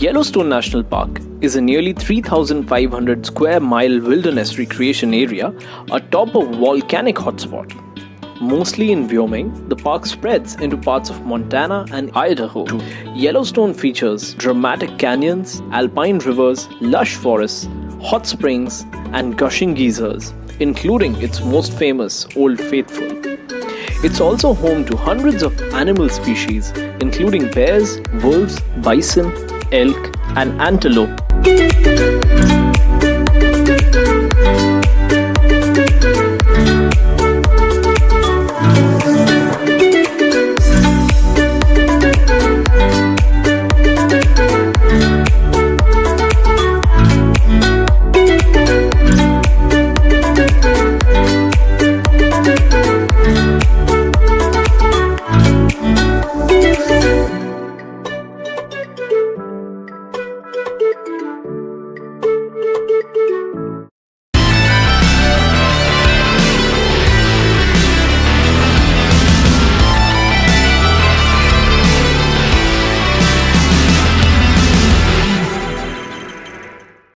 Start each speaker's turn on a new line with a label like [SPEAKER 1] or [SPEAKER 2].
[SPEAKER 1] Yellowstone National Park is a nearly 3,500 square mile wilderness recreation area atop a volcanic hotspot. Mostly in Wyoming, the park spreads into parts of Montana and Idaho. Yellowstone features dramatic canyons, alpine rivers, lush forests, hot springs, and gushing geysers, including its most famous Old Faithful. It's also home to hundreds of animal species, including bears, wolves, bison, elk, and antelope.